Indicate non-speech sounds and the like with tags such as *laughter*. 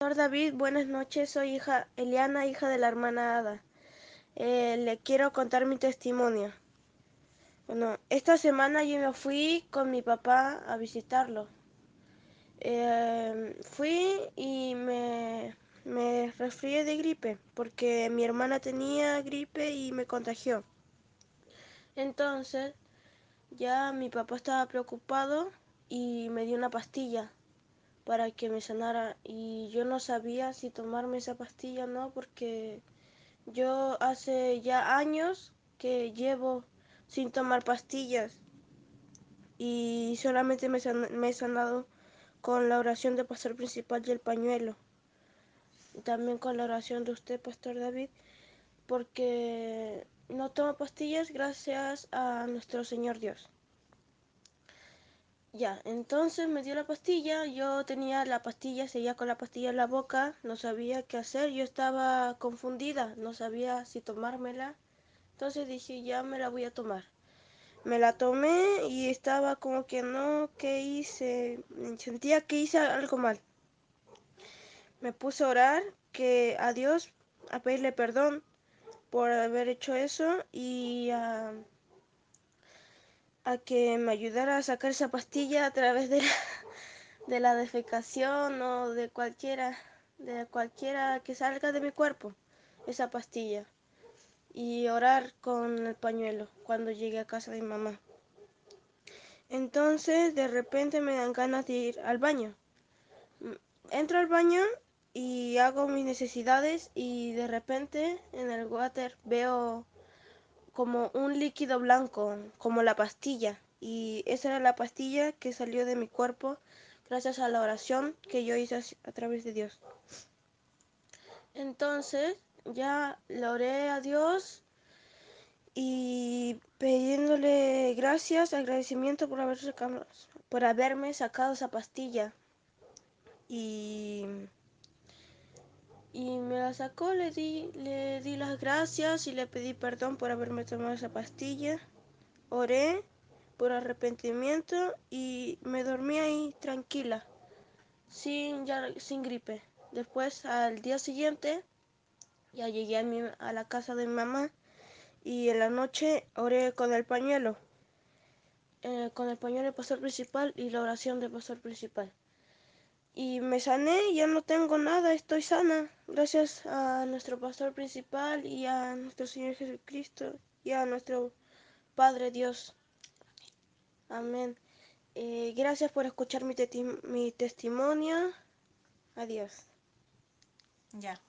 Pastor David, buenas noches. Soy hija Eliana, hija de la hermana Ada. Eh, le quiero contar mi testimonio. Bueno, esta semana yo me fui con mi papá a visitarlo. Eh, fui y me, me resfrié de gripe porque mi hermana tenía gripe y me contagió. Entonces ya mi papá estaba preocupado y me dio una pastilla para que me sanara y yo no sabía si tomarme esa pastilla o no porque yo hace ya años que llevo sin tomar pastillas y solamente me, he sanado con la oración del pastor principal y el pañuelo. También con la oración de usted, Pastor David, porque no tomo pastillas gracias a nuestro Señor Dios. Ya, entonces me dio la pastilla, yo tenía la pastilla, seguía con la pastilla en la boca, no sabía qué hacer, yo estaba confundida, no sabía si tomármela, entonces dije ya me la voy a tomar. Me la tomé y estaba como que no, ¿qué hice? Sentía que hice algo mal. Me puse a orar que a Dios, a pedirle perdón por haber hecho eso y a a que me ayudara a sacar esa pastilla a través de la, *laughs* de la defecación o de cualquiera, de cualquiera que salga de mi cuerpo, esa pastilla. Y orar con el pañuelo cuando llegue a casa de mi mamá. Entonces de repente me dan ganas de ir al baño. Entro al baño y hago mis necesidades y de repente en el water veo como un líquido blanco, como la pastilla. Y esa era la pastilla que salió de mi cuerpo gracias a la oración que yo hice a través de Dios. Entonces ya le oré a Dios y pidiéndole gracias, agradecimiento por, haber sacado, por haberme sacado esa pastilla. Y y me la sacó, le di, le di las gracias y le pedí perdón por haberme tomado esa pastilla. Oré por arrepentimiento y me dormí ahí tranquila, sin, ya, sin gripe. Después, al día siguiente, ya llegué a, mi, a la casa de mi mamá y en la noche oré con el pañuelo, eh, con el pañuelo del pastor principal y la oración del pastor principal y me sané, ya no tengo nada, estoy sana, gracias a nuestro pastor principal y a nuestro Señor Jesucristo y a nuestro Padre Dios. Amén. Eh, gracias por escuchar mi, mi testimonio. Adiós. Ya.